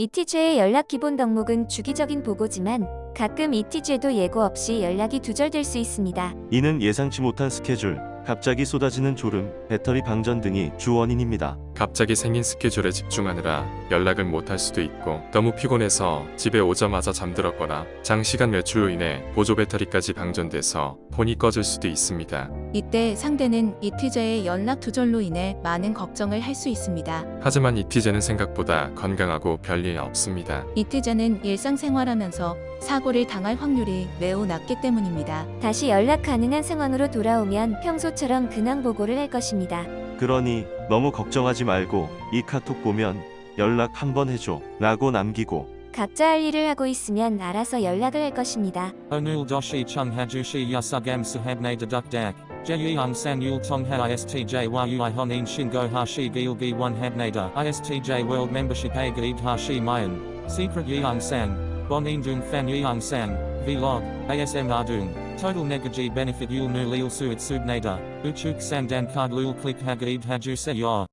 이티제의 연락 기본 덕목은 주기적인 보고지만 가끔 이티제도 예고 없이 연락이 두절될 수 있습니다. 이는 예상치 못한 스케줄, 갑자기 쏟아지는 졸음, 배터리 방전 등이 주 원인입니다. 갑자기 생긴 스케줄에 집중하느라 연락을 못할 수도 있고 너무 피곤해서 집에 오자마자 잠들었거나 장시간 외출로 인해 보조 배터리까지 방전돼서 폰이 꺼질 수도 있습니다. 이때 상대는 이티제의 연락 두절로 인해 많은 걱정을 할 수 있습니다. 하지만 이티제는 생각보다 건강하고 별일 없습니다. 이티제는 일상생활하면서 사고를 당할 확률이 매우 낮기 때문입니다. 다시 연락 가능한 상황으로 돌아오면 평소처럼 근황 보고를 할 것입니다. 그러니 너무 걱정하지 말고 이 카톡 보면 연락 한번 해줘 라고 남기고 각자 할 일을 하고 있으면 알아서 연락을 할 것입니다. Hajushi yasugam sahabne deduk dak. Jeyung san yul tongha istj yu honin shingo hashi gilgi one habnada istj world membership a gaid hashi mayan. Secret yeung san. Bonin dung fan yeung san. Vlog. ASM ardung. Total negaji benefit yul nu lil suit subnada. Uchuk san dan card lul click hagaid haju se yor.